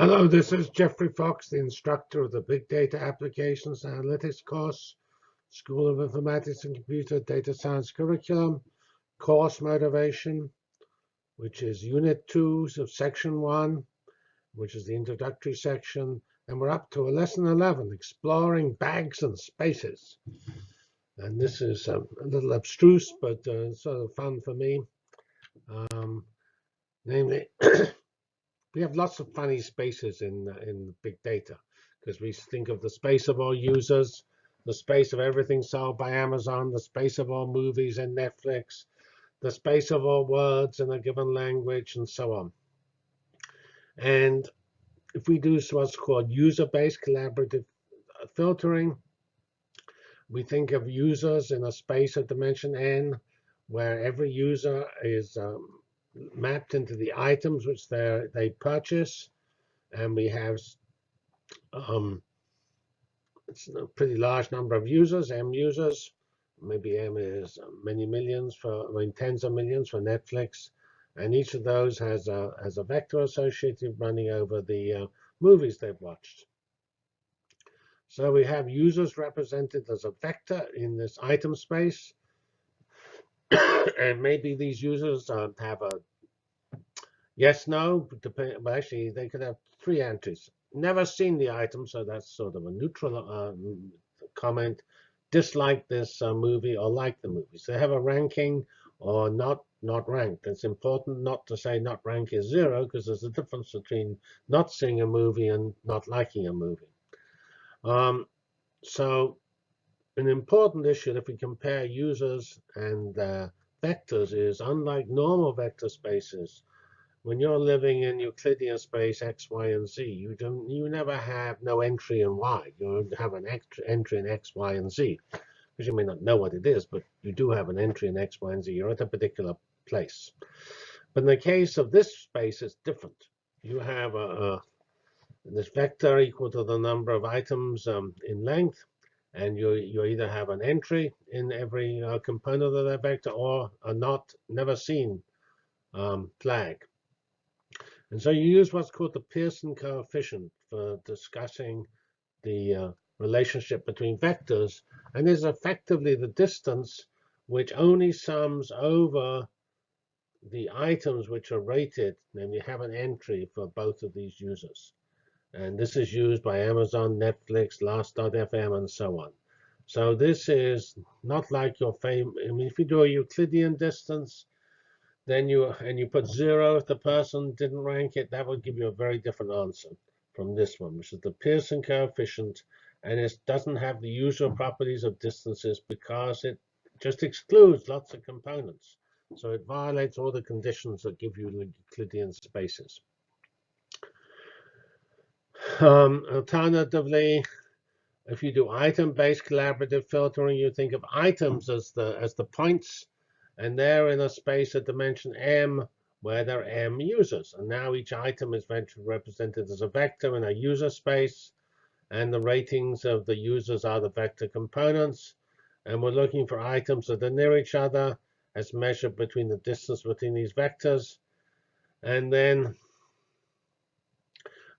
Hello, this is Geoffrey Fox, the instructor of the Big Data Applications Analytics course, School of Informatics and Computer Data Science curriculum, course motivation, which is Unit 2 of Section 1, which is the introductory section, and we're up to a Lesson 11, Exploring Bags and Spaces. And this is a little abstruse, but uh, sort of fun for me. Um, namely, we have lots of funny spaces in in big data because we think of the space of all users, the space of everything sold by Amazon, the space of all movies in Netflix, the space of all words in a given language, and so on. And if we do what's called user-based collaborative uh, filtering, we think of users in a space of dimension n, where every user is um, mapped into the items which they they purchase, and we have um, it's a pretty large number of users, M users. Maybe M is many millions for, I mean, tens of millions for Netflix, and each of those has a has a vector associated running over the uh, movies they've watched. So we have users represented as a vector in this item space. and maybe these users uh, have a yes, no, depend, but actually they could have three entries. Never seen the item, so that's sort of a neutral uh, comment. Dislike this uh, movie or like the movie. So they have a ranking or not not ranked. It's important not to say not rank is zero because there's a difference between not seeing a movie and not liking a movie. Um, so an important issue if we compare users and uh, vectors is unlike normal vector spaces, when you're living in Euclidean space x, y, and z, you don't you never have no entry in y. You have an entry in x, y, and z. Because you may not know what it is, but you do have an entry in x, y, and z. You're at a particular place. But in the case of this space, it's different. You have a, a this vector equal to the number of items um, in length, and you you either have an entry in every uh, component of that vector or a not never seen um, flag. And so you use what's called the Pearson coefficient for discussing the uh, relationship between vectors, and is effectively the distance which only sums over the items which are rated, namely have an entry for both of these users. And this is used by Amazon, Netflix, Last.fm, and so on. So this is not like your fame. I mean, if you do a Euclidean distance, then you and you put zero if the person didn't rank it, that would give you a very different answer from this one, which is the Pearson coefficient. And it doesn't have the usual properties of distances because it just excludes lots of components. So it violates all the conditions that give you Euclidean spaces. Um, alternatively, if you do item-based collaborative filtering, you think of items as the as the points, and they're in a space at dimension m where there are m users. And now each item is represented as a vector in a user space, and the ratings of the users are the vector components. And we're looking for items that are near each other as measured between the distance between these vectors. And then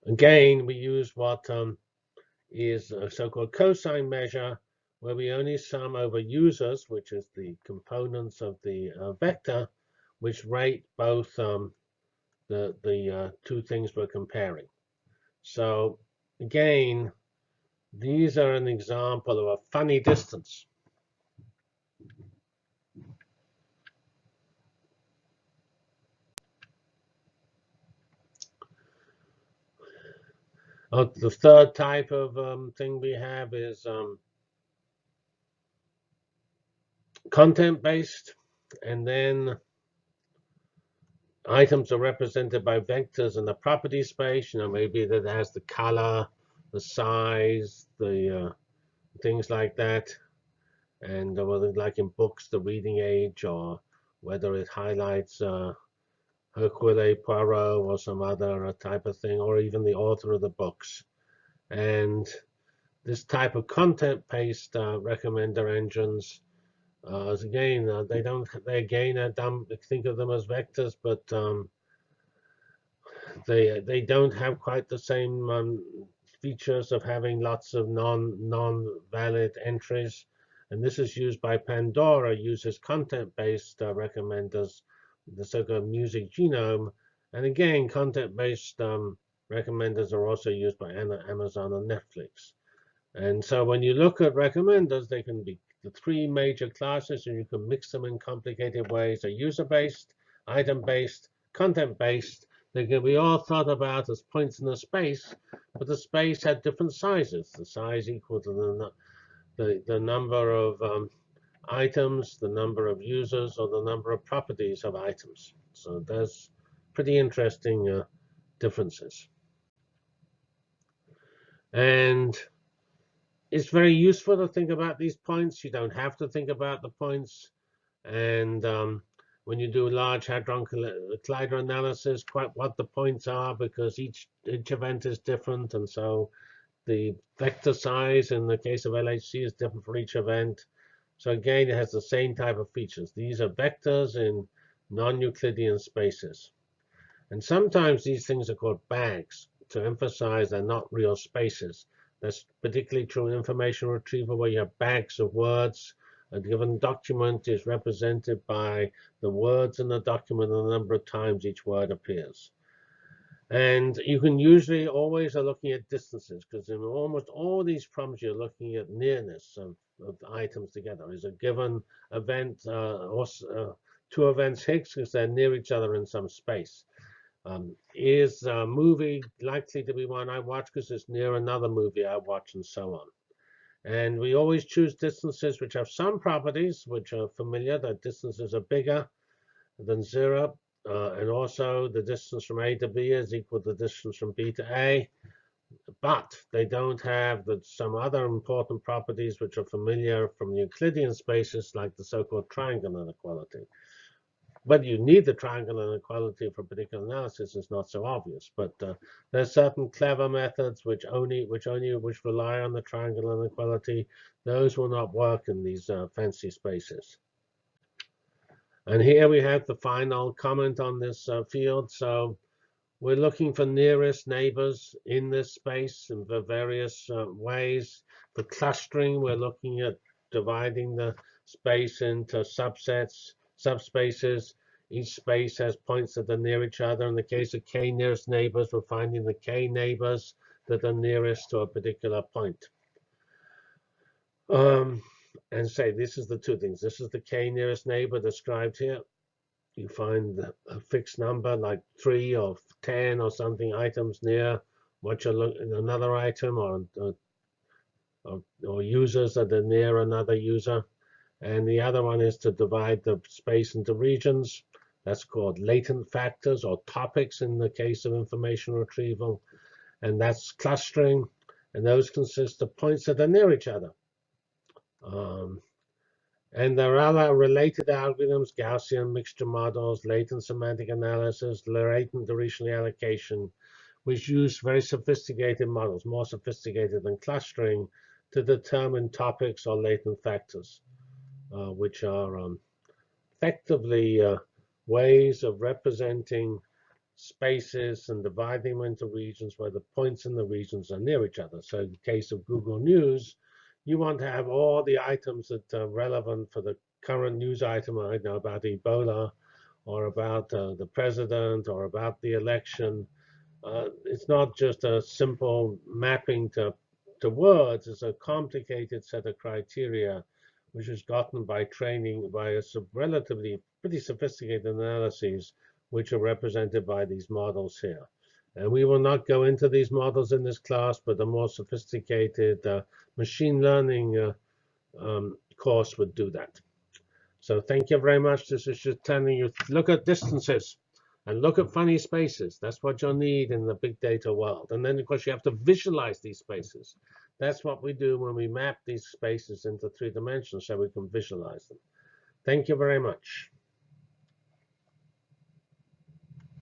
Again, we use what um, is a so-called cosine measure, where we only sum over users, which is the components of the uh, vector, which rate both um, the, the uh, two things we're comparing. So again, these are an example of a funny distance. Uh, the third type of um, thing we have is um, content-based, and then items are represented by vectors in the property space. You know, maybe that has the color, the size, the uh, things like that, and uh, whether like in books, the reading age, or whether it highlights uh, Hercule Poirot or some other type of thing, or even the author of the books. And this type of content-based uh, recommender engines, uh, again, uh, they don't, they again are dumb, think of them as vectors, but um, they they don't have quite the same um, features of having lots of non non-valid entries. And this is used by Pandora, uses content-based uh, recommenders, the so-called music genome. And again, content-based um, recommenders are also used by Amazon and Netflix. And so when you look at recommenders, they can be the three major classes, and you can mix them in complicated ways. They're user-based, item-based, content-based. They can be all thought about as points in a space, but the space had different sizes. The size equal to the, the, the number of um, items, the number of users, or the number of properties of items. So there's pretty interesting uh, differences. And it's very useful to think about these points. You don't have to think about the points. And um, when you do large hadron collider analysis, quite what the points are, because each, each event is different. And so the vector size in the case of LHC is different for each event. So again, it has the same type of features. These are vectors in non-Euclidean spaces. And sometimes these things are called bags to emphasize they're not real spaces. That's particularly true in information retrieval, where you have bags of words. A given document is represented by the words in the document and the number of times each word appears. And you can usually always are looking at distances, because in almost all these problems, you're looking at nearness of, of items together. Is a given event uh, or uh, two events Higgs because they're near each other in some space. Um, is a movie likely to be one I watch because it's near another movie I watch and so on. And we always choose distances which have some properties which are familiar, that distances are bigger than zero. Uh, and also the distance from A to B is equal to the distance from B to A. But they don't have the, some other important properties which are familiar from Euclidean spaces, like the so-called triangle inequality. Whether you need the triangle inequality for particular analysis is not so obvious, but uh, there's certain clever methods which only which only which rely on the triangle inequality. Those will not work in these uh, fancy spaces. And here we have the final comment on this uh, field. So we're looking for nearest neighbors in this space in the various uh, ways. For clustering, we're looking at dividing the space into subsets subspaces. Each space has points that are near each other. In the case of k nearest neighbors, we're finding the k neighbors that are nearest to a particular point. Um, and say this is the two things. This is the k nearest neighbor described here. You find a fixed number like 3 or 10 or something items near what you're looking another item or, or, or users that are near another user. And the other one is to divide the space into regions. That's called latent factors or topics in the case of information retrieval. And that's clustering. And those consist of points that are near each other. Um, and there are other related algorithms, Gaussian mixture models, latent semantic analysis, latent Dirichlet allocation, which use very sophisticated models, more sophisticated than clustering, to determine topics or latent factors. Uh, which are um, effectively uh, ways of representing spaces and dividing them into regions where the points in the regions are near each other. So in the case of Google News, you want to have all the items that are relevant for the current news item, I know about Ebola, or about uh, the president, or about the election. Uh, it's not just a simple mapping to, to words. It's a complicated set of criteria which is gotten by training by a relatively pretty sophisticated analyses, which are represented by these models here. And we will not go into these models in this class, but the more sophisticated uh, machine learning uh, um, course would do that. So thank you very much. This is just telling you, look at distances and look at funny spaces. That's what you'll need in the big data world. And then, of course, you have to visualize these spaces. That's what we do when we map these spaces into three dimensions so we can visualize them. Thank you very much.